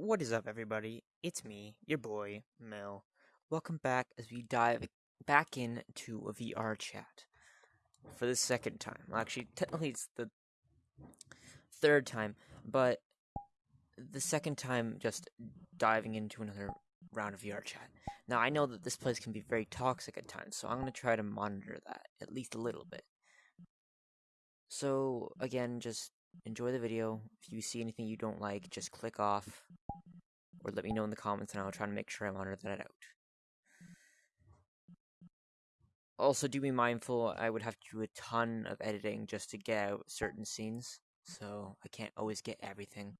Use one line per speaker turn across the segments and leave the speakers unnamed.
What is up, everybody? It's me, your boy, Mel. Welcome back as we dive back into a VR chat for the second time. Well, actually, technically, it's the third time, but the second time just diving into another round of VR chat. Now, I know that this place can be very toxic at times, so I'm going to try to monitor that at least a little bit. So, again, just enjoy the video. If you see anything you don't like, just click off or let me know in the comments and I'll try to make sure I monitor that out. Also, do be mindful, I would have to do a ton of editing just to get out certain scenes, so I can't always get everything.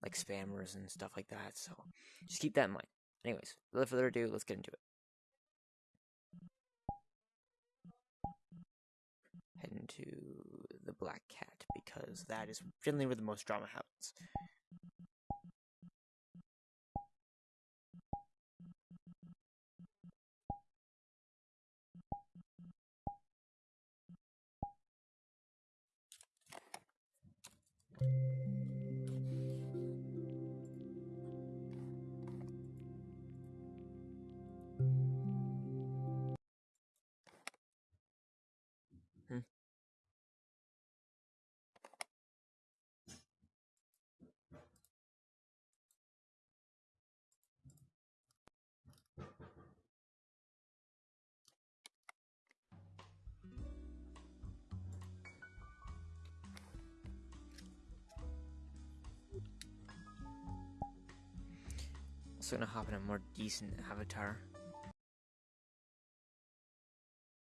Like spammers and stuff like that, so just keep that in mind. Anyways, without further ado, let's get into it. Head into the Black Cat because that is generally where the most drama happens. Gonna hop in a more decent avatar.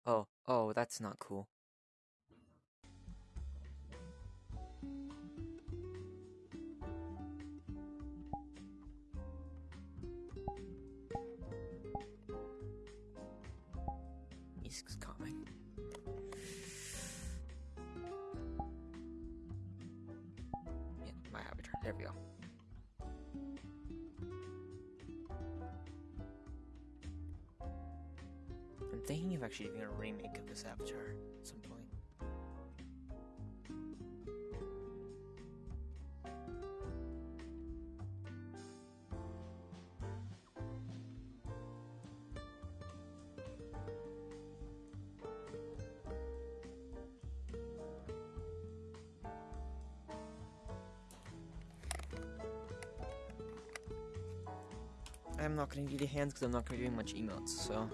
Oh, oh, that's not cool. Thinking of actually doing a remake of this avatar at some point. I'm not gonna do the hands because I'm not gonna be doing much emotes, so.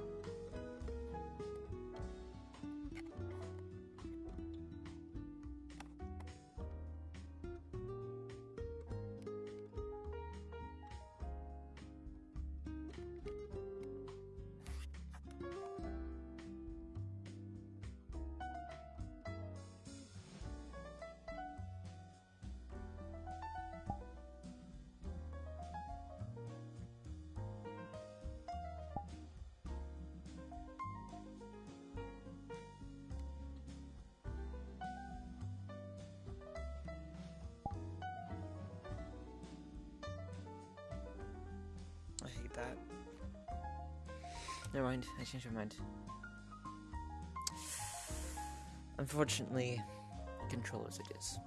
I changed my mind. Unfortunately, controllers it is.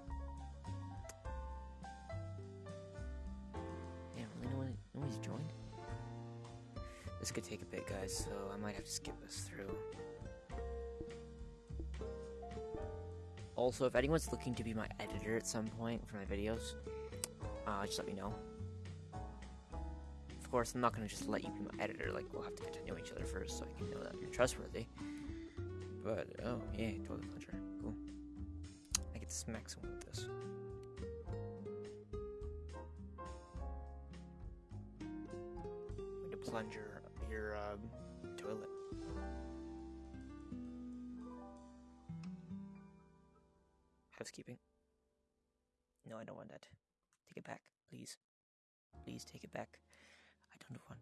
Yeah, really no one nobody's joined? This could take a bit, guys, so I might have to skip this through. Also, if anyone's looking to be my editor at some point for my videos, uh, just let me know. Of course, I'm not gonna just let you be my editor. Like, we'll have to get to know each other first, so I can know that you're trustworthy. But oh yeah, toilet plunger, cool. I get to smack someone with this. Way to your um, toilet. Housekeeping. No, I don't want that. Take it back, please. Please take it back. Don't.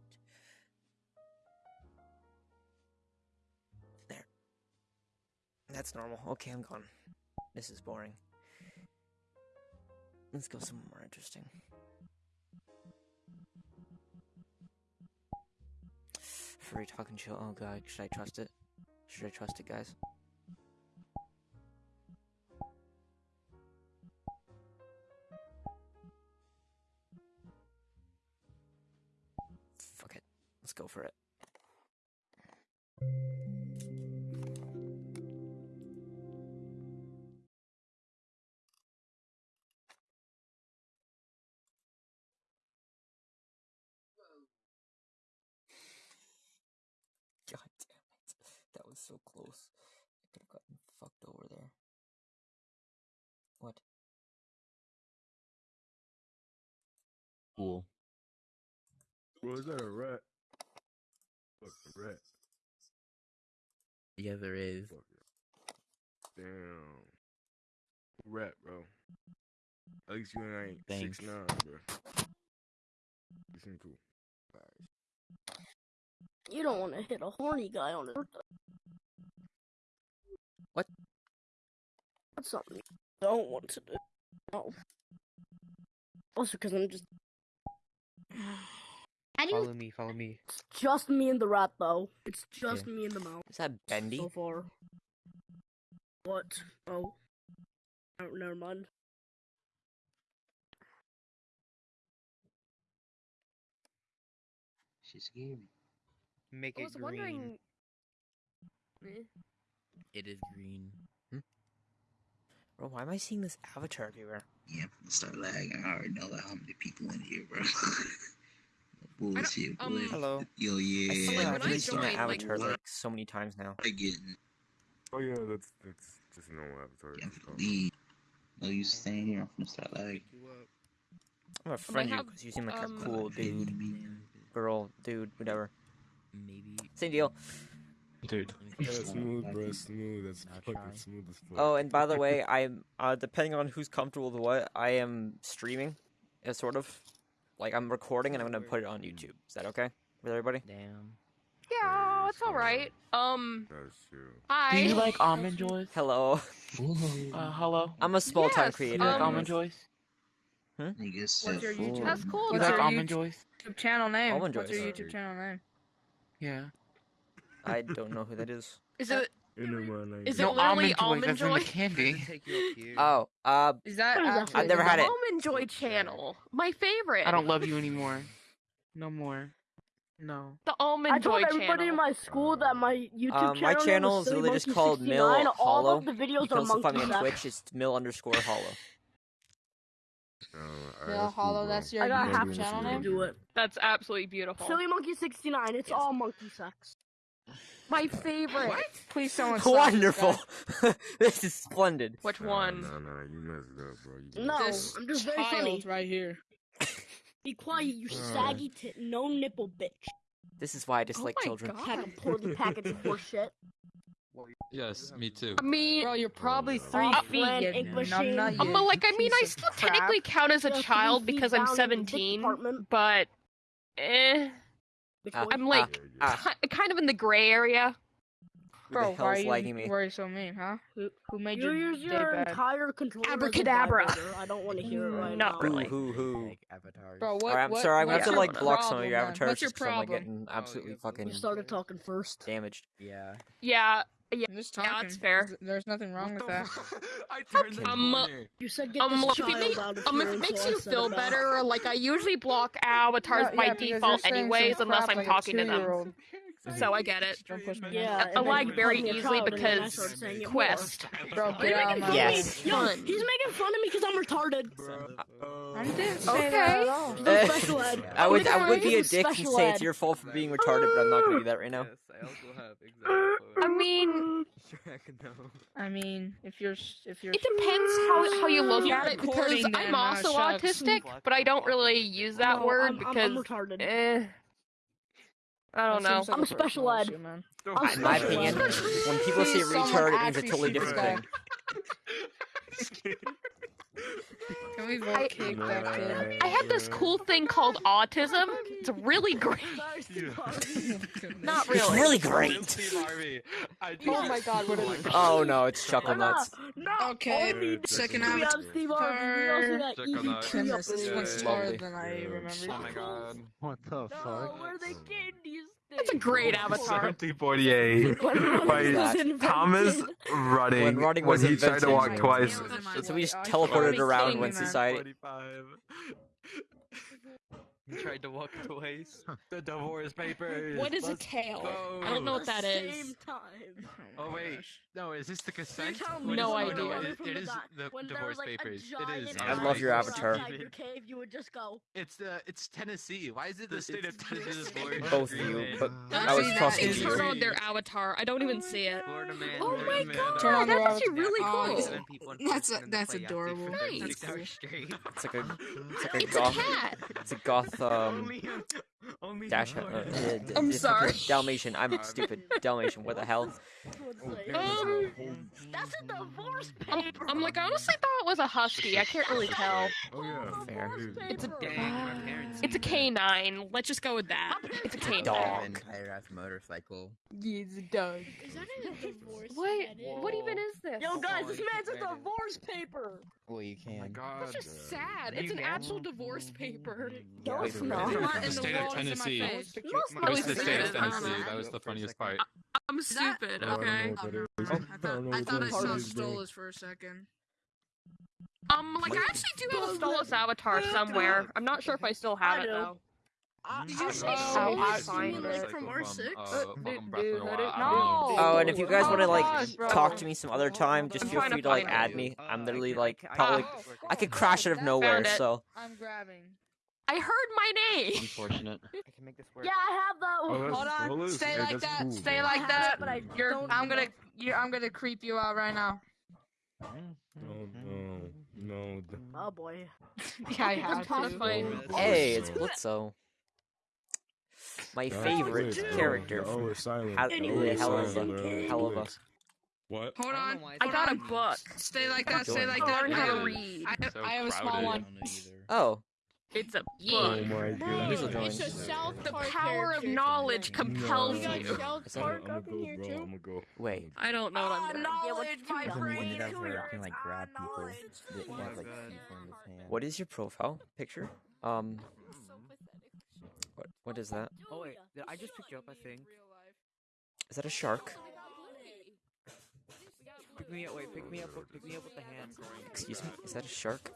There. That's normal. Okay, I'm gone. This is boring. Let's go somewhere more interesting. Furry talking show. Oh god, should I trust it? Should I trust it, guys? Go for it. God damn it. That was so close. I could have gotten fucked over there. What?
Cool.
Bro, is that a rat? Fuck a rat.
Yeah, there is.
Fuck it. Damn. Rat, bro. At least you and I ain't
Thanks.
six nine, bro. You seem cool.
You don't want to hit a horny guy on his birthday.
What?
That's something you don't want to do. No. Also, because I'm just.
How
Follow me, follow me.
It's just me and the rat, though. It's just
Yeah.
me and the mouse
Is that bendy?
so far. What? Oh. Oh, never mind.
She's scary. Make
I
it
was
green.
wondering. Eh.
It is green.
Bro, why am I seeing this avatar everywhere?
Yeah, I'm gonna start lagging. I already know that how many people in here, bro. Bullshit, boy.
um,
Hello.
Yo,
I
yeah.
see
like,
I've
when I
really seen that
joined, like,
avatar like so many times now.
I getting
Oh yeah, that's that's just a normal avatar.
yeah, I'm
It's
finna. No use staying here. I'm finna start lagging.
I'm gonna friend you because you seem like
um,
a cool dude, girl, dude, whatever.
Maybe.
Same deal.
Dude.
Yeah, smooth, bro. Smooth. That's
I'll
fucking
try.
smooth as fuck.
Oh, and by the way, I'm uh, depending on who's comfortable with what, I am streaming, uh, sort of. Like I'm recording and I'm gonna put it on YouTube. Is that okay with everybody?
Damn.
Yeah, it's all right. Um, hi.
Do you like almond joys?
Hello.
Uh, hello.
I'm a small time
Yes,
creator.
Do like
um,
almond joys?
Nigga said
your
full.
YouTube?
That's cool.
Do you
What's
like
your
almond joys?
YouTube channel name.
Almond joys.
What's your YouTube channel name?
Yeah.
I don't know who that is.
Is it?
In the morning.
Is it
no
literally
almond joys.
almond
That's in the
joy?
candy.
Oh, uh,
Is that?
What is that
actually-
I've never had it.
Almond Joy channel, my favorite.
I don't love you anymore. No more. No.
the Almond
I told everybody
channel.
in my school that my YouTube
Um,
channel
my
name
channel
was
is
Silly
literally just
Monkey
called
69.
Mill
All
Hollow.
of the
you
videos
can
are
also find me on. Twitch. It's mill underscore hollow.
Uh, alright, that's cool,
Hollow.
bro.
That's your
I got
YouTube
half
Maybe
to
we'll
channel name.
do it.
That's absolutely beautiful.
Silly Monkey 69. It's
Yes.
all monkey sex.
My favorite.
Please, someone. stop this
Wonderful. this is splendid.
Which
Nah,
one?
no, no you messed it up, bro. You
No,
This
I'm just very
child
funny.
right here.
Be quiet, you
Uh.
saggy tit, no nipple bitch.
This is why I dislike
my
children.
God.
Pack of poorly packaged horse shit.
Yes, me too.
I mean,
Bro, you're probably
Oh,
three
no.
feet.
Friend,
You
ink
numb
machine.
nut,
um, but like, I mean, I still
crap.
technically count as a
Yeah, three
child because I'm
down in the dick
17, but eh,
Bitch
Ah.
I'm like
Yeah, yeah.
Ah.
kind of in the gray area.
Who
Bro,
the
why are you
lagging me?
why are you so mean, huh? Who who made
You
your
use
day
your
bad?
entire control. as a
Abracadabra.
I don't want to hear it right
Not
now.
Who,
really.
who, who?
avatars.
Bro, what?
Alright, I'm
what,
sorry. I'm gonna have to like block some of your
man?
avatars
What's your
just 'cause I'm like getting absolutely
You
fucking
started talking first.
damaged.
Yeah.
Yeah,
I'm just
Yeah,
talking.
that's fair.
There's, there's nothing wrong with that.
I turned the
Um.
You said get
um,
this
it,
child
make,
out of
um, if it makes
so
you feel better, like I usually block avatars
Yeah,
by
yeah,
default anyways, unless
crap
I'm
like
talking to them.
two-year-old.
So I get it.
Don't.
Yeah,
I
and
like very
called me a
easily
child, and then I
because
started saying it more.
Quest.
Bro,
Are
get out
making fun
Yes.
of me? Yo, he's making fun of me because I'm retarded.
Bro.
I didn't say
Okay.
that at all.
Special ed.
I would, I would be a dick and say it's your fault for being retarded, but I'm not gonna do that right now.
I also have exactly.
I mean,
I mean, if you're if you're
it depends how how you look at it because I'm
uh,
also autistic, but I don't really use that word
I'm, I'm,
because
I'm retarded.
I don't know.
like
I'm
a
special ed.
issue, man.
I'm
In my
special ed.
opinion, when people say
Please, someone
retard, it means a totally different
guy.
thing.
Can we
I-
vote kick that kid?
I have this cool thing called autism. It's really great. Not oh
It's
really.
really great.
Steve Harvey. I
Oh my god, what is it?
Oh no, it's chuckle nuts.
no,
Okay,
only
second
we have
avatar.
Steve Harvey. We also got
Check
Evie
on that.
Tree
Goodness,
up
this one's taller than I
Yeah.
remembered.
Oh my god.
What the
No,
fuck?
where they candy
that's a great avatar.
1748
by
Thomas Running.
When Rudding was
when he tried to walk twice.
So we just teleported around when society.
45. He tried to walk away. the divorce papers.
What is
Let's a
tail?
Go.
I don't know what that is.
Same time.
Oh, oh, oh wait, no, is this the cassette?
No idea.
It, it,
it
is the
when
divorce
like,
papers. It is.
I love your avatar.
Your cave, you would just go.
It's the uh, it's Tennessee. Why is it the state of Tennessee?
Both of you, but I was
crossing
you.
Turn on their avatar. I don't oh even see it. oh my god, that's actually really cool.
That's that's adorable.
Nice.
It's like a it's like a goth. It's a goth Um, dash. Uh, uh, d-
I'm
d-
sorry.
Dalmatian. I'm stupid. Dalmatian. What the hell?
Um,
That's a divorce
I'm. I'm like, I honestly thought it was a husky. I can't really tell.
Oh yeah.
Fair.
It's a
Paper.
it's a canine. Let's just go with that. It's a canine.
Dog.
motorcycle.
He's a dog.
Is that a divorce?
What? What even is this?
Yo, guys, this man's a divorce paper.
Well, you
Oh my
can.
god.
That's just sad. It's an actual divorce paper.
No, it's
wait,
not.
Wait.
What in
The
the
state of
world is in my
Tennessee.
face?
No, it's
At
not.
least
the state of
good. I don't
Tennessee. That was the funniest part.
I'm stupid.
I don't
Okay.
know what that is.
I thought, I saw
Part of it, bro.
Stolas for a second.
Um, like I actually do have a Stolas avatar somewhere. I'm not sure if I still have it
do.
though.
Did you say
Oh,
Stolas?
I find
Stolas from R6?
Uh, welcome
dude,
to
let
the
it-
wild.
No.
Oh, and if you guys
Oh
want to like
gosh,
talk to me some other time, just
I'm
feel free to like add me.
Uh,
I'm literally like probably I could crash out of nowhere. So
I'm grabbing.
I heard my name.
Unfortunate.
I can make this work.
Yeah, I have that
Oh,
one.
that's-
Hold on.
well,
Stay
yeah,
like that.
cool,
Stay
bro.
like
I
that.
it, but I
You're.
don't
I'm gonna. You're, I'm gonna creep you out right now.
No, no, no.
Oh boy.
Yeah, I have to.
fine.
Oh, hey, it's Blitzo. My
That's
favorite
lit, bro.
character.
Oh, the O silent.
Hell-
The O
Anyway,
is
hell of a-
bro.
hell of a-
What?
Hold on.
I got a
Hold
book.
Stay like that. Stay like that.
Learn how to
I-
read.
I,
So
I have a small one.
Oh,
It's a
Oh my god.
Weasel joins.
The power of knowledge compels
No.
you.
Is that-
I'm gonna go, bro. I'm gonna go.
wait.
I don't know what I'm doing.
knowledge, my
Doesn't
friend.
Ended up where I can like grab people that have like teeth on his hand.
What is your profile picture? Um, what what is that?
Oh wait, did I just picked you up. I think.
Is that a shark?
Pick me up. Wait, pick me up. Pick me up with the hand.
Excuse me. Is that a shark?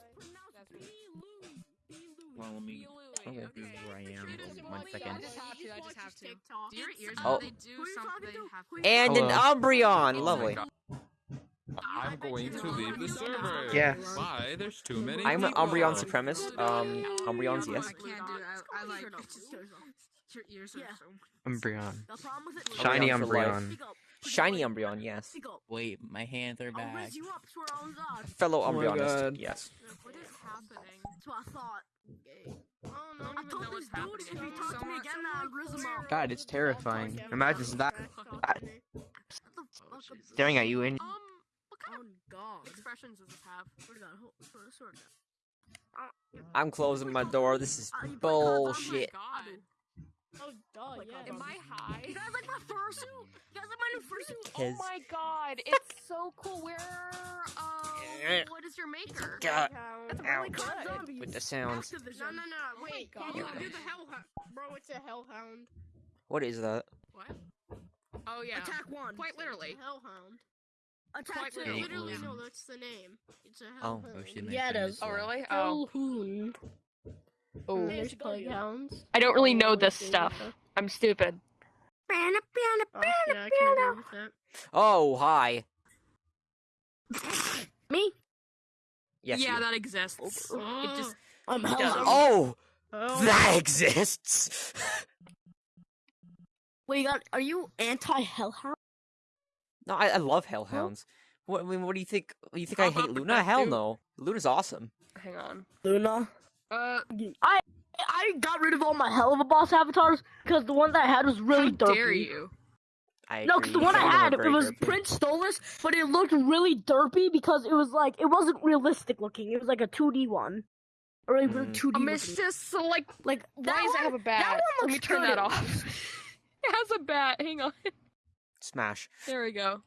Well, let me.
Okay.
This is where I am. One second.
I just have to. I just have to. Do your ears
Oh.
they do something? They have.
And an Umbreon. Lovely.
I'm going to leave the server.
Yeah.
Why? There's too many.
I'm an
people.
Umbreon supremacist. Um, Umbreon's
I
yes.
can't do it. I, I like. Your ears are so.
Umbreon.
The problem with it.
Shiny
Umbreon for life.
Umbreon.
Speak up.
Shiny Umbreon, yes.
Wait, my hands are back.
raise you up, swear on God.
Fellow
Oh
Umbreonist,
God.
yes.
What is happening?
That's what I thought.
Oh no!
I told this dude if you talk to me again, I'll rizz him.
God, it's terrifying. Imagine that
What the fuck?
staring at you and
Um, what kind
Oh
of expressions does this have?
Swear to God, hold- swear- swear to
I'm closing my door. This is
Uh, you play
bullshit.
Oh my god.
Oh, duh, yeah.
Am I high?
You guys like my fursuit? You guys like my new fursuit?
Oh my god, it's so cool. Where, uh, what is your maker?
God,
That's really
ouch.
good zombies.
With the sounds.
No, no, no, no. Wait,
God.
you do the hellhound, bro. It's a hellhound.
What is that?
What? Oh yeah.
Attack one.
Quite literally.
Hellhound.
Attack
Quite
two.
literally.
Literally, no. That's the name. It's a
Oh.
hellhound.
Ocean
Yeah, it
Knight
is.
Oh really? Oh.
Hellhound.
Oh.
There's playhounds.
I don't really know this stuff. I'm stupid.
Oh, yeah, I can agree with that.
Oh, hi.
Me?
Yes.
yeah,
you.
that exists. It just oh.
I'm
does.
hell.
Oh,
Oh.
that exists.
Wait, you? Are you anti hellhound?
no, I, I love hellhounds. What I mean? What do you think? You think I
How
hate Luna? Hell
you-
no. Luna's awesome.
hang on.
Luna.
Uh,
I I got rid of all my Helluva Boss avatars because the one that I had was really
how
derpy.
dare you?
I
No, because the one I
Some of them are
had, it was
derpy.
Prince Stolas, but it looked really derpy because it was like it wasn't realistic looking. It was like a 2D one, or it was
Mm.
2D.
Um, it's just so, like,
like
why
that
does it have a
That
bat?
one
Let me
looks
turn that off. it has a bat. Hang on.
Smash.
There we go.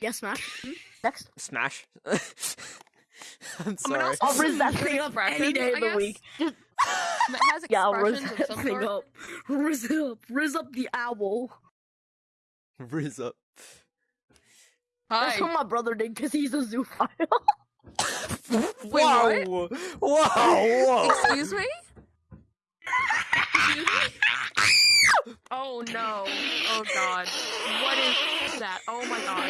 Yes, Smash. Hmm? Next.
Smash. I'm
mean,
sorry.
also-
I'll rizz that thing up any day of the week. Just
It has
yeah, I'll rizz
expressions of
that
some
thing
sort.
up. Rizz it up. Rizz up the owl.
Riz up.
That's what my brother did because he's a zoophile.
Wait, what?
Whoa! Whoa! Whoa!
Excuse me? Oh no. Oh god. What is that? Oh my god.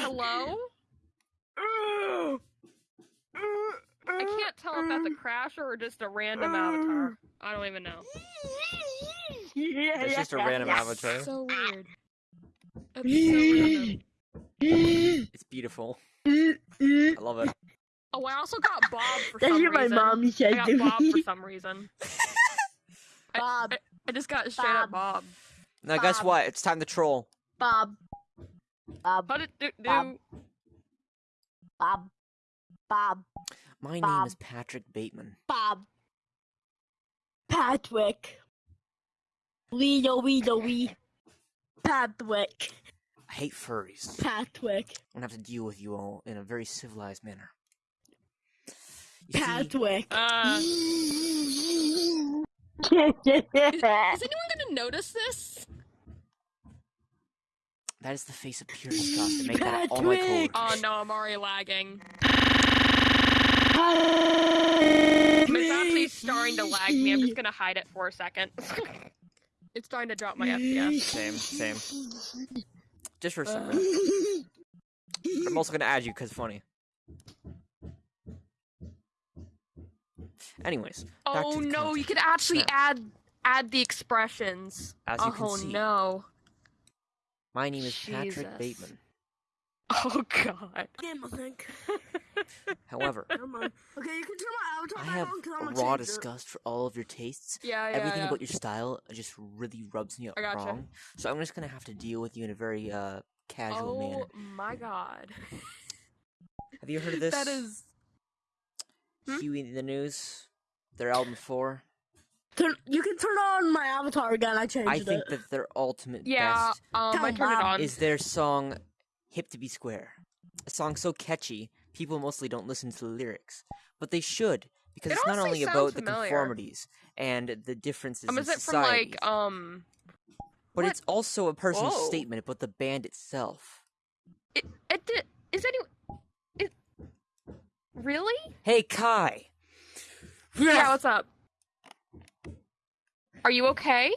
Hello? I can't tell if that's a crasher or just a random avatar. I don't even know.
It's just a random avatar.
So ah. weird. That's so random.
It's beautiful. I love it.
Oh, I also got Bob for
That's
some
what my
reason.
mom said
I got Bob for some reason. I,
Bob.
I, I just got straight up Bob.
Now, guess what? It's time to troll.
Bob. Bob.
How did do, do
Bob. Bob. Bob.
My name is Patrick Bateman.
Bob. Patrick. Weedle, weedle, wee. do wee. Patrick.
I hate furries.
Patrick.
I'm gonna have to deal with you all in a very civilized manner. You see,
Patrick.
Uh,
is
is anyone gonna notice this?
that is the face of pure disgust. I make that all my
Patrick!
Oh no, I'm already lagging. It's actually starting to lag me. I'm just gonna hide it for a second. it's starting to drop my FPS.
Same, same. Just for a second. Uh, I'm also gonna add you because funny. Anyways,
Oh
to the
no, you can actually
Now,
add add the expressions.
As you
oh
can see.
no.
My name is Patrick Bateman.
Oh god.
Game, I think.
However.
Okay, you can turn my avatar
I have
on 'cause I'm
a raw
it.
disgust for all of your tastes.
Yeah, yeah,
Everything
yeah.
about your style just really rubs me up
gotcha.
wrong. So I'm just gonna have to deal with you in a very uh casual
oh
manner.
Oh my god.
Have you heard of this?
That is Hmm?
Huey the News. Their album Fore.
Turn, you can turn on my avatar again. I changed
I
it.
I think that their ultimate
Yeah,
best
um I turned it
on.
is their song "Hip to Be Square." A song so catchy, people mostly don't listen to the lyrics, but they should because
It
it's not only
sounds
about the conformities and the differences
Um,
in
is it from
society,
like um
but
what?
it's also a personal
Whoa.
statement about the band itself.
it it did is any it really?
Hey, Kai.
Yeah, what's up? Are you okay?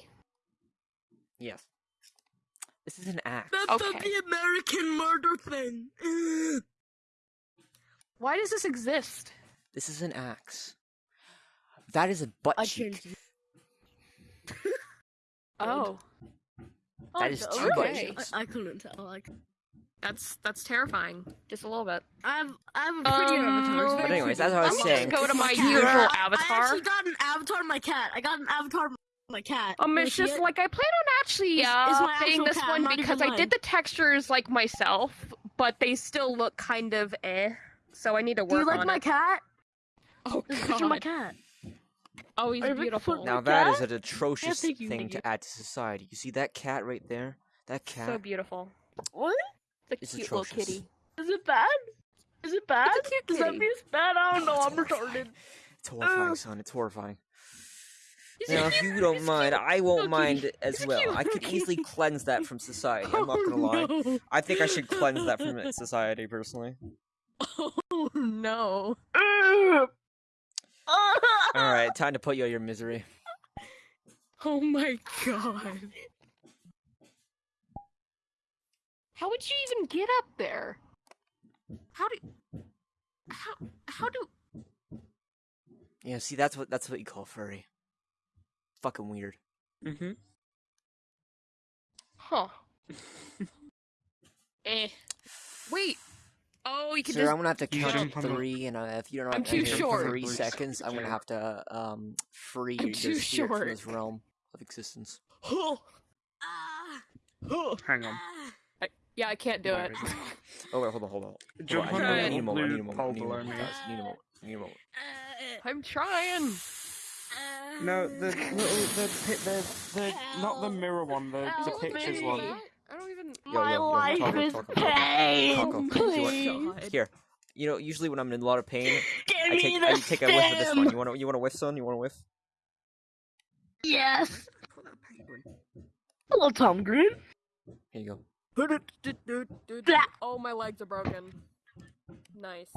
Yes. This is an act.
That's
Okay.
the American murder thing. Ugh.
Why does this exist?
This is an axe. That is a butt
I
cheek.
changed it.
Oh,
That is
Oh,
two butt cheeks.
I, I couldn't tell. Like,
that's that's terrifying. Just a little bit.
I have, I have a prettier
Um,
avatar.
But
anyways,
pretty.
as I was
I'm
saying-
gonna just go to my usual
I- I actually got an avatar of my cat. I got an avatar of my cat.
Um, it's just
it?
like I plan on actually
It's-
uh,
it's my
playing
actual
this
cat,
one
I'm not
because I did the textures like myself, but they still look kind of eh. So I need to
Do you like my
it.
cat?
Oh
This is a picture of my
god!
cat.
Oh, he's
Are
beautiful.
Now
My
that is
cat?
an atrocious
thank you,
thing
thank
to add to society. You see that cat right there? That cat
So beautiful.
What?
It's a
It's
cute little kitty.
Is it bad? Is it bad?
It's a cute
Does that
kitty.
mean it's bad? I don't
No,
know. I'm retarded.
It's horrifying,
Ugh.
son. It's horrifying. Now, if you don't mind,
cute.
I won't
little
mind as
He's
well.
cute
I could easily cleanse that from society. I'm oh, not gonna lie.
no.
I think I should cleanse that from society personally.
Oh no!
All right, time to put you out your misery.
Oh my god! How would you even get up there? How do? How how do?
Yeah, see, that's what that's what you call furry. Fucking weird.
Mm-hmm.
Huh? eh. Wait. Oh, you could
Sir,
just.
I'm gonna have to
You
count
jump
to three, and uh, if you don't
I'm
have
too
anything
short.
for three seconds, I'm gonna have to um free
I'm
your
too
spirit from this realm of existence.
Hang on.
Yeah, I can't do
Where
it?
Oh wait, hold on, hold on.
Jump on
on,
the
I need a moment. I need a
blue
moment. I
pole
need a
below
moment.
me.
guys, I need a moment. I need a moment.
I'm trying.
No, the little the pi- the the not the mirror one, the the pictures
me.
one.
I don't.
Yo,
My
yo, yo,
life
Taco,
is
Taco, Taco,
pain.
Taco, Taco, do you want-
Please.
Here, you know, usually when I'm in a lot of pain,
Give
I
me
take
the
I take a whiff of this one. You want to you want to whiff, son? You want to whiff?
Yes. Hello, Tom Green.
Here you go.
Oh, my legs are broken. Nice.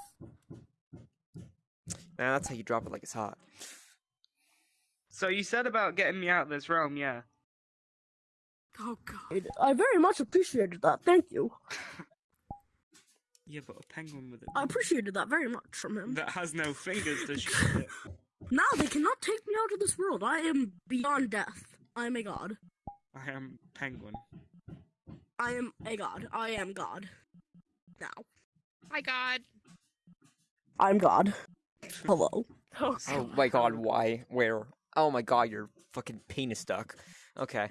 Man, that's how you drop it like it's hot.
So you said about getting me out of this realm, yeah.
Oh god.
I very much appreciated that. Thank you.
Yeah, but a penguin with it.
I appreciated that very much from him.
That has no fingers to shoot it.
Now they cannot take me out of this world. I am beyond death. I am a god.
I am penguin.
I am a god. I am God. Now.
My God.
I'm God. Hello.
Oh,
Oh my god, why? Where? Oh my god, your fucking penis stuck. Okay.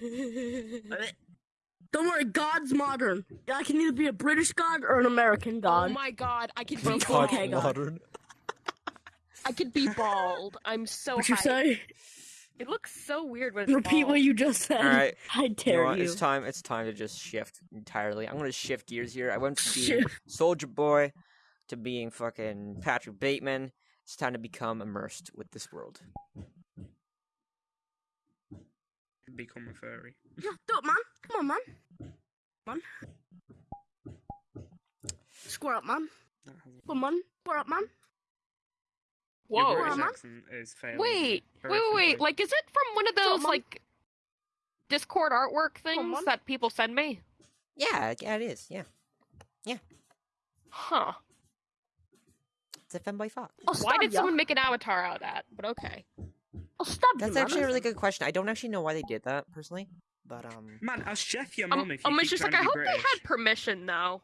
Don't worry, God's modern. I can either be a British god or an American oh god.
Oh my God. I could be
God's
bald.
okay, God.
modern.
I could be bald. I'm so
What you say?
It looks so weird when it's
Repeat
bald.
what you just said.
Alright.
I
You know
dare you.
It's time. It's time to just shift entirely. I'm gonna shift gears here. I went from being
Shift.
Soldier Boy to being fucking Patrick Bateman. It's time to become immersed with this world.
Become a furry.
Yeah, do it, man. Come on, man. Man. Square up, man. Come on, square up, man.
Your
Whoa.
British
Mama?
accent is failing.
Wait, wait, wait, wait. Like, is it from one of those,
Mom.
like, Discord artwork things
Mom.
that people send me?
Yeah, yeah, it is. Yeah, Yeah.
Huh.
it's a femboy fox.
I'll
Why did
ya.
someone make an avatar out of that? But okay.
I'll stab you,
That's
man.
actually a really good question. I don't actually know why they did that personally, but um,
Man, ask Chef your
Um,
mum if you
um,
keep
it's just
trying
like, I hope
be
they had permission, though.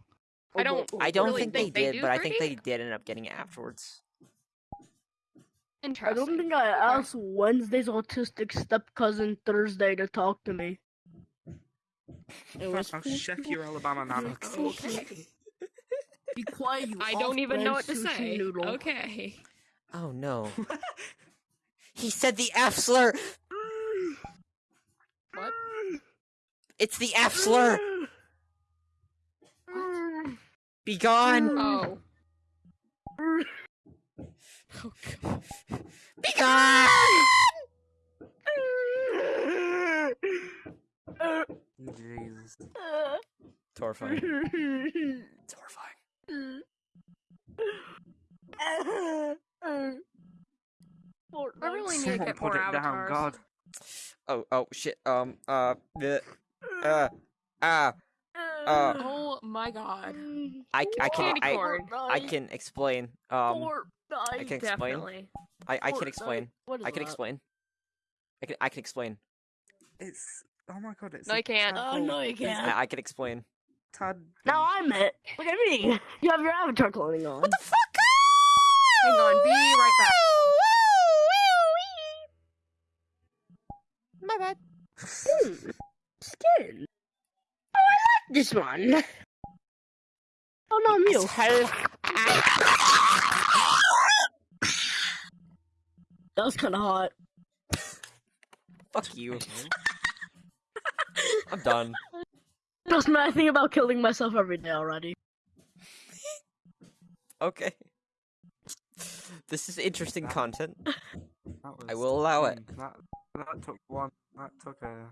I
Oh,
don't.
boy.
I don't
really
think they
they
did,
do,
but I think they did end up getting it afterwards.
I don't think I asked Wednesday's autistic step cousin Thursday to talk to me. It was
Ask Chef your Alabama nana.
Okay.
Be quiet, you
I don't even know what to say.
Noodle.
Okay.
Oh no. he said the F slur.
What?
It's the F slur. Be gone.
Oh. oh. oh God.
Be gone.
Jesus. Uh.
It's horrifying. It's horrifying.
I really need to
Someone
get
put
more
it down. God.
Oh oh shit. Um uh the uh ah uh
Oh my god.
I I can I. I can explain. Um I can explain.
Definitely.
I I can explain.
What is
I can
that?
explain. I can I can explain.
It's. Oh my god, it's.
No,
a
you can't.
Oh, no, you can't.
I, I can explain.
Tad.
Now I'm it. Look at me. You have your avatar cloning on. What the fuck?
Hang on, be right back.
Bad.
Skin. Oh, I like this one. Oh no, I'm you. That was kind of hot.
Fuck you. I'm done.
Trust me, I think about killing myself every day already.
Okay. This is interesting
That-
content.
That
I will allow it.
That, that took one. That took a.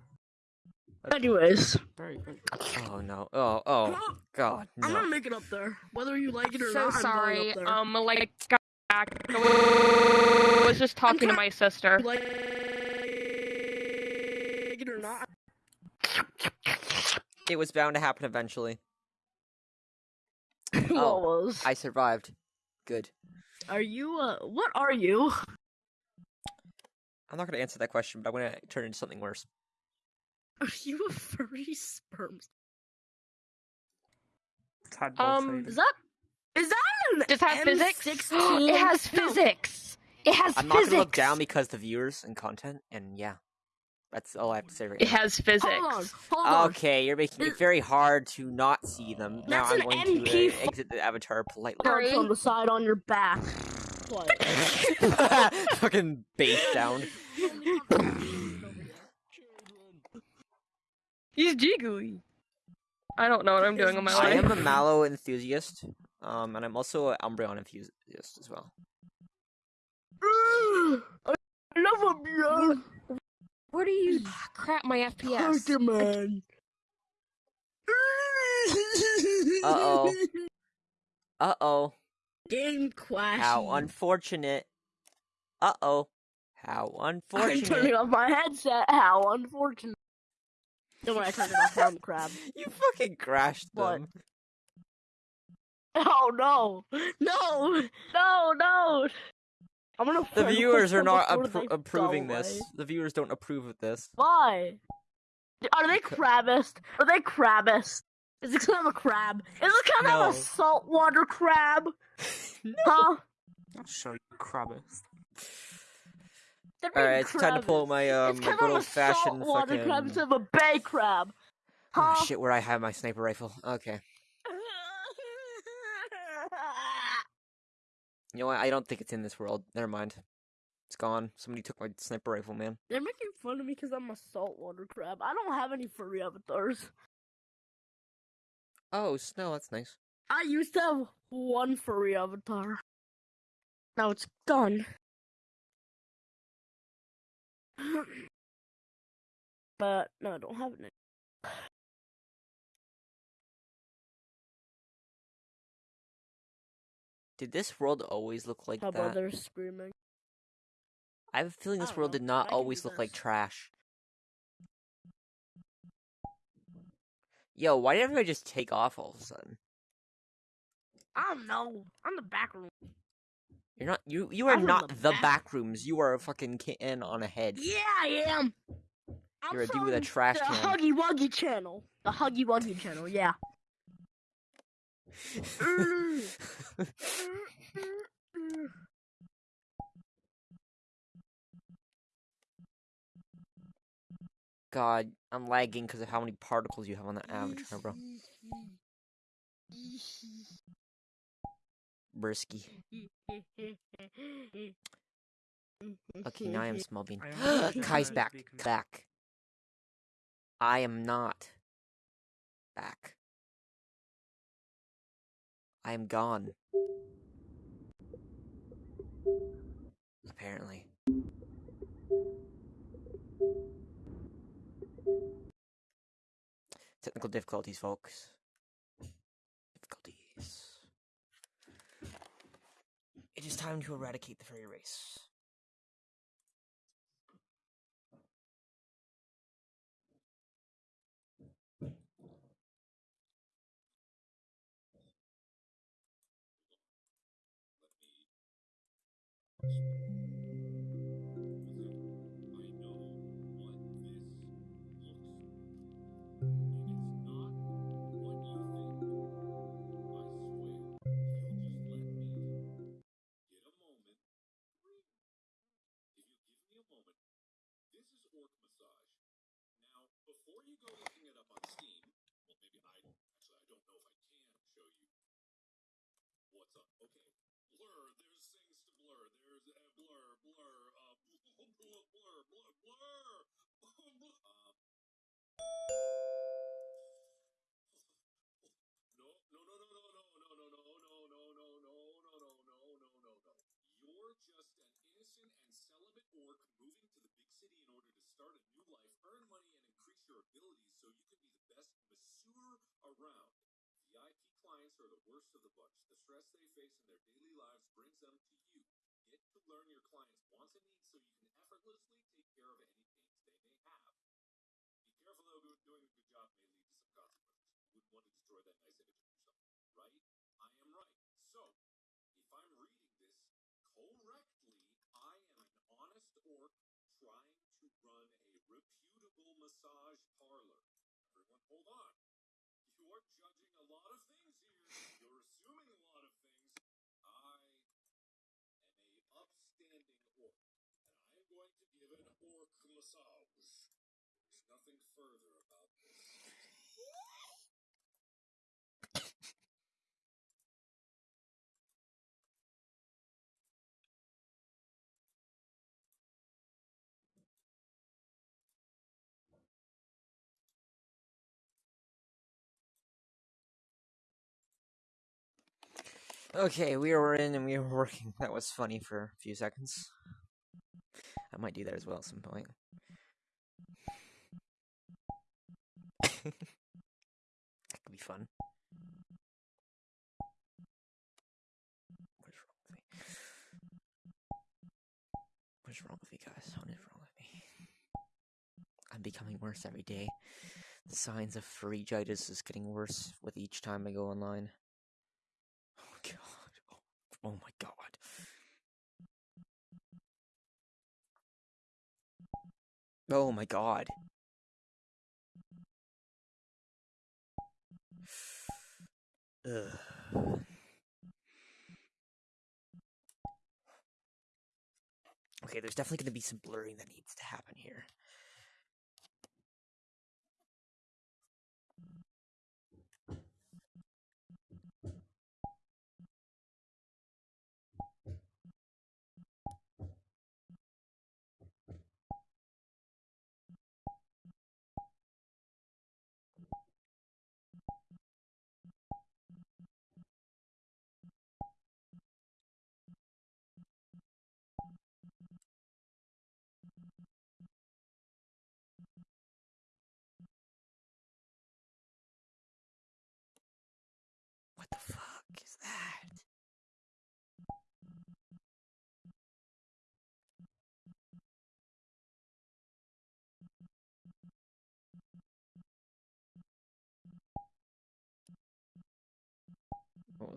Anyways,
Very good.
Oh no. Oh oh god. No.
I'm gonna make it up there, whether you like it or
So
not. I'm
sorry.
going up there.
Um, like, got back. I was just talking to
try-
my sister.
like it or not.
It was bound to happen eventually.
what
Oh,
was?
I survived. Good.
Are you? Uh, what are you?
I'm not gonna answer that question, but I'm gonna turn it into something worse.
Are you a furry sperm?
Um.
Is that? Is that an
Does it have physics?
M16?
it has physics. It has
I'm not gonna look down because the viewers and content, and yeah, that's all I have to say right now.
It has physics.
Hold on, hold on.
Okay, you're making it very hard to not see them. Now I'm
an
going
NP
to uh, exit the avatar politely.
Marks on the side on your back. What?
Fucking bass sound.
He's jiggly. I don't know what I'm doing in my life.
I am a Mallow enthusiast, um, and I'm also an Umbreon enthusiast as well.
I love him, yeah.
What are you? Crap, my FPS.
Pokemon.
Uh-oh. Uh
Game crashed.
How unfortunate. Uh oh. How unfortunate.
I'm turning off my headset. How unfortunate. Then when I turned it off, I'm crab.
You fucking crashed
What?
them.
Oh no! No! No! No! I'm gonna.
The viewers are not appro- approving this.
away.
The viewers don't approve of this.
Why? Are they crabbist? Are they crabbist? Is it kind of a crab? Is it kind
No.
of a saltwater crab?
no.
Huh?
I'll show you.
They're
All it's time to pull my um
it's kind
good
of a
old fashioned
saltwater
fucking.
crab instead of a bay crab. Huh?
Oh shit! Where I have my sniper rifle? Okay. You know what? I don't think it's in this world. Never mind. It's gone. Somebody took my sniper rifle, man.
They're making fun of me because I'm a saltwater crab. I don't have any furry avatars.
Oh, snow. That's nice.
I used to have one furry avatar. Now it's gone. but no, I don't have it. Anymore.
Did this world always look like
How about
that?
they're screaming?
I have a feeling this world
know,
did not always look like trash. Yo, why did everybody just take off all of a sudden?
I don't know. I'm the back room.
You're not you you are
I'm
not
the
the
back.
back rooms. You are a fucking kitten on a head.
Yeah, I am. I'm
You're a dude with a trash
the
can.
Huggy Wuggy channel. The Huggy Wuggy channel, yeah.
God, I'm lagging because of how many particles you have on that avatar, bro. Brisky. Okay, now I am small bean. Kai's back.
speaking.
Back. I am not back. I am gone. Apparently. Technical difficulties, folks. Difficulties. It is time to eradicate the furry race. Okay, city in order to start a new life, earn money, and increase your abilities so you can be the best masseur around. VIP clients are the worst of the bunch. The stress they face in their daily lives brings them to you. Get to learn your clients' wants and needs so you can effortlessly take care of any hold on. You're judging a lot of things here. You're assuming a lot of things. I am a upstanding orc, and I am going to give an orc massage. There's nothing further about this.
Okay,
we were in and we were working. That was funny for a few seconds. I might do that as well at some point. that could be fun.
What is wrong with me? What is wrong with me, guys? What is wrong with me? I'm becoming worse every day. The signs of pharyngitis is getting worse with each time I go online. Oh. My god. Oh my god. Ugh. Okay, there's definitely going to be some blurring that needs to happen here.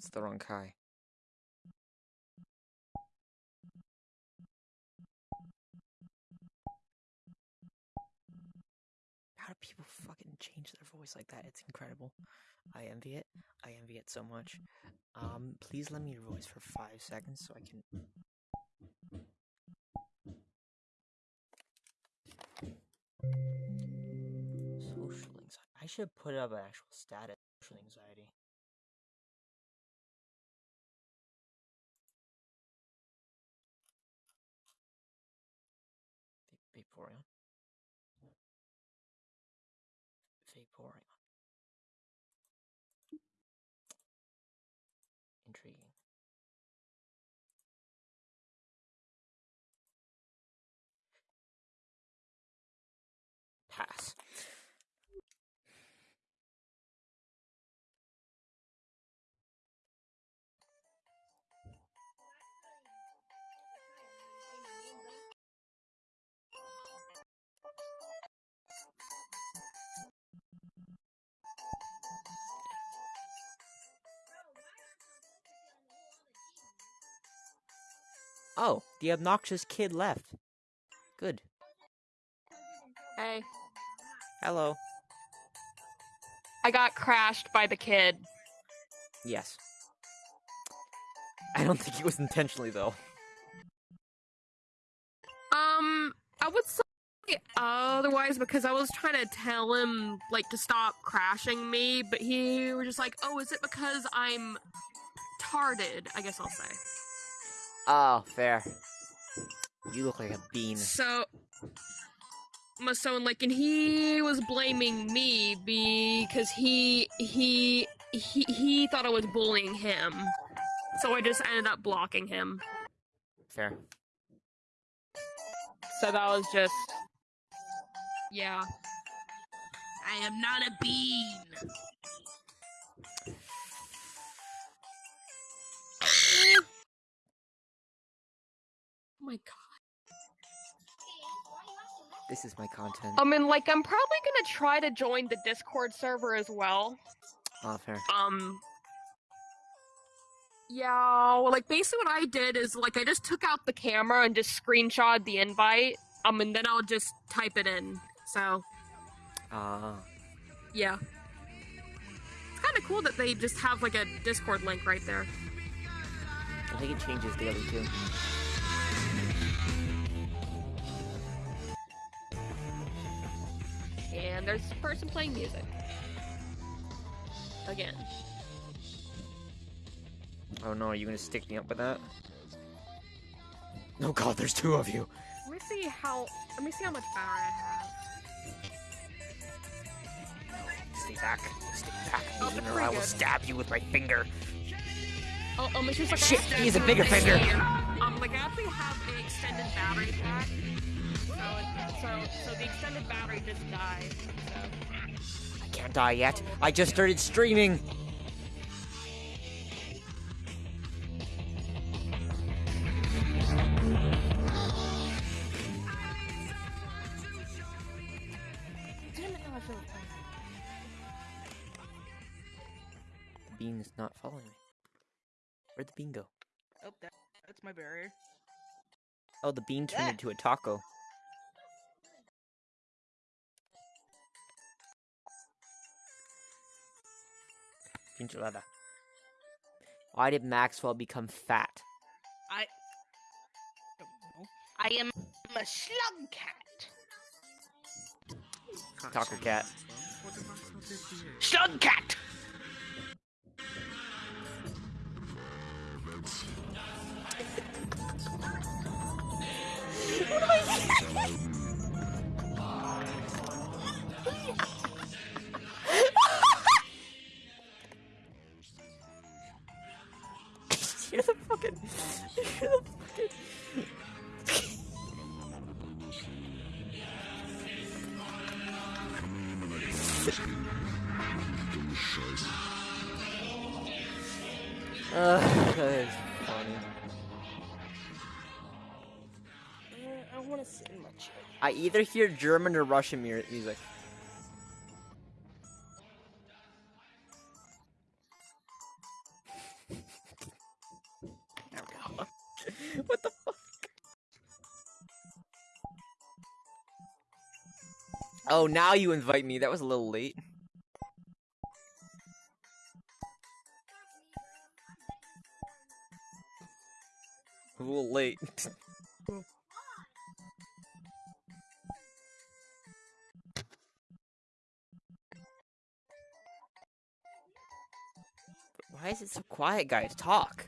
It's the wrong Kai. How do people fucking change their voice like that? It's incredible. I envy it. I envy it so much. Um, please lend me your voice for five seconds so I can. Social anxiety. I should put up an actual status. Social anxiety. Vaporeon. Intriguing. Oh, the obnoxious kid left. Good.
Hey,
Hello.
I got crashed by the kid.
Yes. I don't think it was intentionally though.
Um, I would say otherwise because I was trying to tell him like to stop crashing me, but he was just like, "Oh, is it because I'm tarded?" I guess I'll say.
Oh, fair. You look like a bean.
So, my son like, and he was blaming me because he he he he thought I was bullying him. So I just ended up blocking him.
Fair.
So that was just, yeah.
I am not a bean.
My god.
This is my content.
I mean, like, I'm probably gonna try to join the Discord server as well.
Oh, fair.
Um. Yeah, well, like basically what I did is like I just took out the camera and just screenshot the invite. Um, and then I'll just type it in. So
Ah.
yeah, it's kind of cool that they just have like a Discord link right there.
I think it changes daily too.
And there's a person playing music. Again.
Oh no, are you gonna stick me up with that? Oh god, there's two of you.
Let me see how. Let me see how much power I have.
Stay back. Stay back,
Oh,
or I will
good.
stab you with my finger.
Oh, oh, just
Shit,
extended-
he has a bigger finger.
Um, like I actually have an extended battery pack so, so the extended battery just died. So.
I can't die yet. I just started streaming. The bean is not following me. Where'd the bean go?
Oh, that, that's my barrier.
Oh, the bean turned
yeah.
into a taco. Enchilada. Why did Maxwell become fat?
I. I am a slug cat.
Taco cat.
Slug cat.
Fucking. You're the fucking. Ugh, that is funny.
Uh, I want to sit in my chair.
I either hear German or Russian music. Oh, now you invite me. That was a little late. A little late. Why is it so quiet, guys? Talk.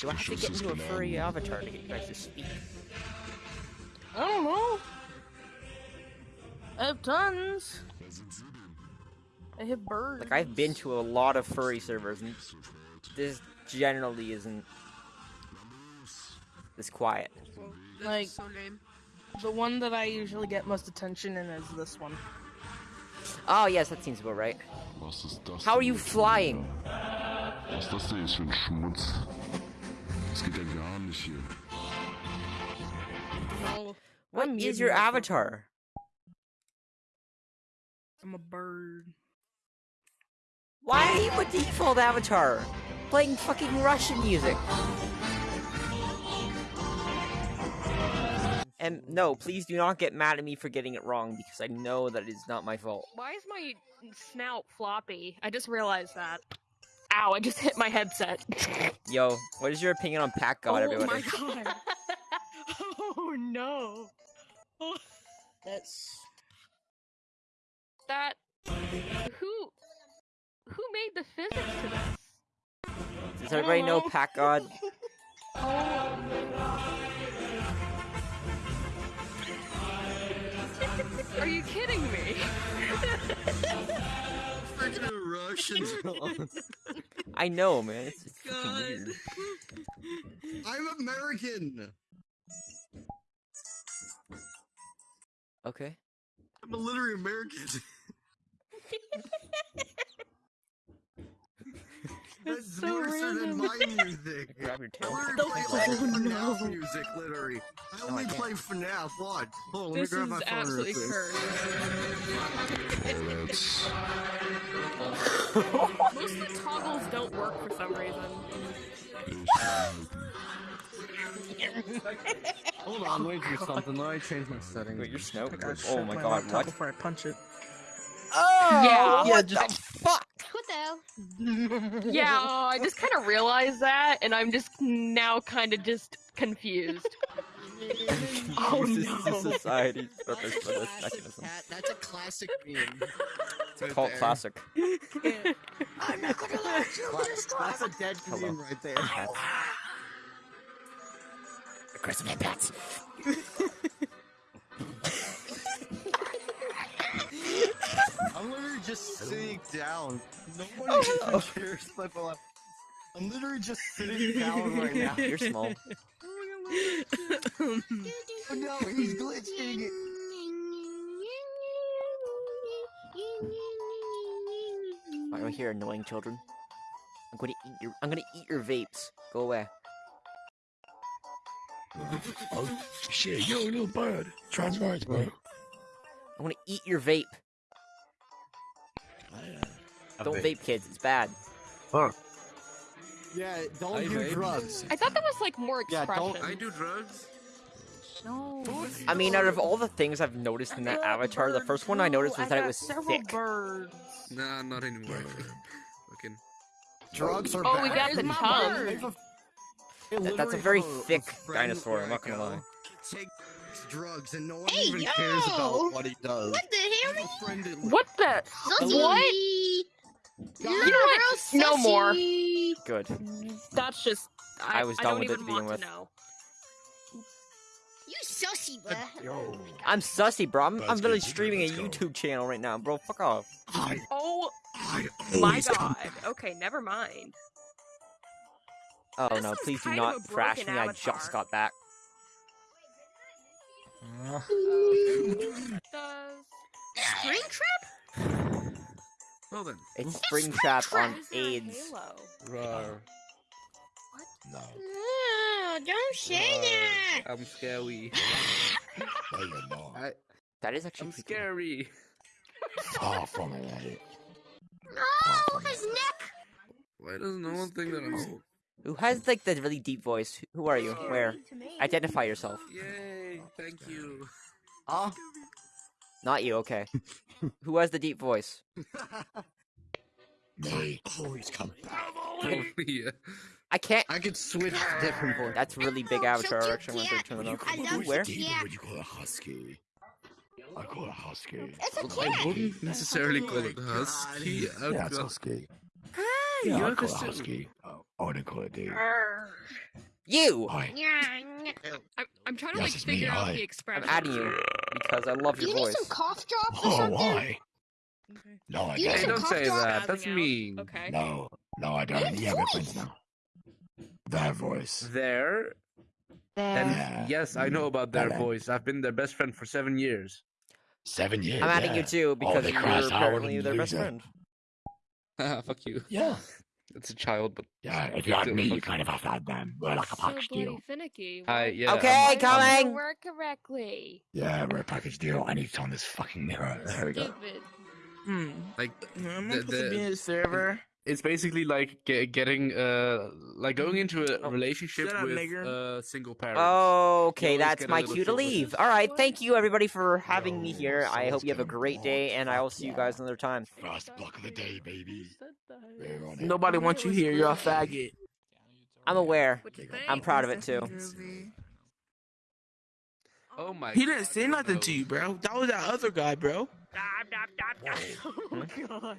Do I have to get into a furry avatar to get you guys to speak?
I don't know. I have tons. I have birds.
Like, I've been to a lot of furry servers, and this generally isn't this quiet.
Like, the one that I usually get most attention in is this one.
Oh, yes, that seems about right. How are you flying?
Was ist das denn für ein Schmutz? Das geht ja gar nicht hier.
No,
What
I'm
is your avatar?
I'm a bird.
Why are you a default avatar? Playing fucking Russian music. And no, please do not get mad at me for getting it wrong because I know that it is not my fault.
Why is my snout floppy? I just realized that. Ow, I just hit my headset.
Yo, what is your opinion on Pack God,
oh
everybody?
my god. oh no.
That's
That who who made the physics to this?
Does everybody know Pack God?
Oh Are you kidding me?
Russians.
I know, man. It's, it's
God.
weird.
I'm American.
Okay.
I'm a literary American. That's
so
worse than
random.
my music.
Grab your
I
tail.
literally play
Oh,
like
no.
FNAF music, literally. I
No, I
only play FNAF. What? Hold on, let
This
me grab
is
my phone real
absolutely cursed.
Oh.
Most of the toggles don't work for some reason.
Hold on, let me do something. Let me change my settings.
Wait, your snout? Oh my
my
god,
laptop
what?
Before I punch it.
Oh,
Yeah.
what
Yeah,
the fuck?
What the hell?
Yeah, I just kind of realized that, and I'm just now kind of just confused.
oh, this is society's purpose for this mechanism.
Cat, that's a classic meme. Right
Cult
there.
classic.
I'm not gonna let you That's a dead
Hello.
meme right there.
Pets. Aggressive head pets.
I'm literally just sitting down. Nobody
Oh.
cares about my life. I'm literally just sitting down right now.
You're small.
Oh no, he's glitching.
Why am I here, annoying children? I'm gonna eat your. I'm gonna eat your vapes. Go away.
Oh, shit, yo, little bird. Transvert, bro.
I want to eat your vape. Don't vape, kids. It's bad.
Yeah, don't
I
do
vape.
drugs.
I thought that was like more
Yeah,
expression.
don't-
I do drugs.
No.
I mean, out of all the things I've noticed in that avatar, the first one I noticed was that it was
several
thick.
birds.
Nah, not anymore. Fucking.
Drugs are
Oh,
bad.
we got the tongue.
bird?
They've a- they
That- that's a very thick dinosaur, I'm not gonna
I go,
lie.
Takes drugs and no one
Hey,
even
yo!
cares about what he does.
What the hell?
Have a
What the?
Sussy.
What?
You're
You know what?
real
No more.
Good.
That's just. I,
I was
I
done
don't
with it
even
to begin with.
to know.
You sussy, bruh.
Yo,
I'm sussy, bro. I'm, I'm literally streaming a
let's go.
YouTube channel right now, bro. Fuck off.
I,
Oh
I
my god. Okay, never mind.
Oh
This
no, please do not
of
thrash
broken
me. I just got back.
Does
Springtrap?
Well then.
It's Springtrap on
Is there a
AIDS.
halo?
Rar.
No,
Oh, don't say that.
I'm scary.
no, you're not.
I,
That is actually
I'm scary.
Far from it?
No, his neck.
Why does no one think that I'm?
Who has like the really deep voice? Who are you? Where? Identify yourself.
Yay! Thank you.
Ah,
Not you. Okay. Who has the deep voice?
Me, always come back.
Oh, yeah.
I can't.
I could switch to different voice.
That's really big
Oh,
avatar.
so
Actually, I'm gonna turn it off.
I
Where?
you.
Would you call it husky? I call it husky.
It's a
I
cat.
wouldn't necessarily call it husky.
Yeah, it's
got-
husky.
Hi.
Yeah,
You're
I call it
Cthulhu.
husky. Oh, I wouldn't call it dude.
You.
Hi.
I'm, I'm trying to
Yes,
like
it's me,
figure out
hi.
the
I'm adding you because I love
Do
your
you need
voice.
some cough drops or
Oh,
something?
why? No, I
You need
Hey,
don't.
don't say that. That's
out.
mean.
Okay.
No, no, I don't.
Good
Yeah, we're
voice.
friends now. Their voice.
There. And
Yeah.
yes, I know mm, about their
Hello.
voice. I've been their best friend for seven years.
Seven years.
I'm adding
yeah.
you too because
they
you're apparently
and
their best friend.
Haha, Fuck you.
Yeah.
It's a child, but
Yeah, if you had
Still
me, you
fuck
kind of have to them. We're like a
So
package deal.
finicky.
Hi, yeah.
Okay,
why doesn't it
coming.
Work correctly.
Yeah, we're a package deal. I need to on this fucking mirror. There we go.
Stupid.
Hmm.
like
Am I
The-
supposed to
the-
be in the server?
It's basically like ge- getting uh like going into a
Oh,
relationship with
nigger.
uh single parents.
Okay, that's my cue to
shit with it.
leave. All right, thank you everybody for having me here. I hope you have a
gonna
great day, and I will see you guys another time.
First block of the day, baby. We're it.
Nobody wants you here. You're a faggot.
I'm aware.
What you
Big ol'
I'm proud of it too.
Oh my.
He didn't
God,
say
your
nothing to you, bro. That was that other guy, bro.
Oh god.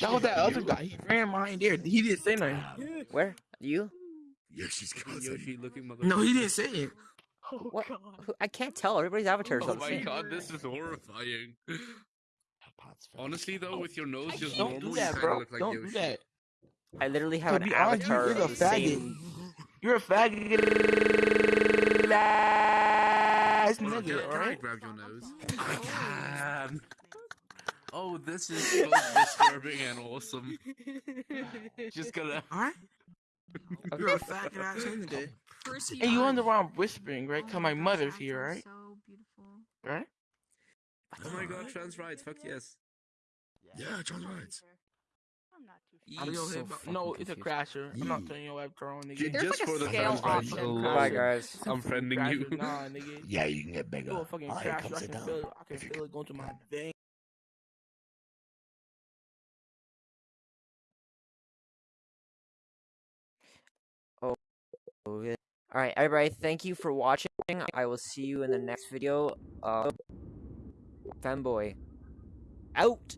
That was that other guy. He ran mine there. He didn't say nothing.
Where? You?
Yoshi's cousin.
Yoshi looking mother.
No, he didn't say it.
Oh, what? Who- I can't tell. Everybody's avatars are
Oh my
same.
god, this is horrifying. Honestly though, with your nose just
Don't
normal,
do
you
that,
kinda
bro.
look like
Don't
Yoshi.
do that.
I literally have
To
an
be honest,
avatar
you're a
of
faggot.
same.
You're a faggot ass
Hold
nigga,
can, can I
alright?
grab your nose? I can. Oh, this is both disturbing and awesome. Just gonna.
Alright? You're a faggot ass nigga.
Percy
And you wonder why I'm whispering, right? Cause my mother's here, right?
So beautiful.
Right?
Oh my god, trans rights, fuck yes.
Yeah, trans rights.
I'm
I'm
so
so
no, it's a
confused.
crasher. I'm not
Yeah.
turning your avatar on,
J-
nigga.
There's
just
like a
for the
scale
trans rights.
option.
Oh,
Bye guys.
I'm friending you.
Nah, nigga.
Yeah, you can get bigger.
You're a fucking
Alright,
crasher.
come
I can
down.
feel it. I can
If you
feel it going to my veins.
Oh, yeah. All right, everybody. Thank you for watching. I will see you in the next video. Uh, fanboy, out.